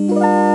Música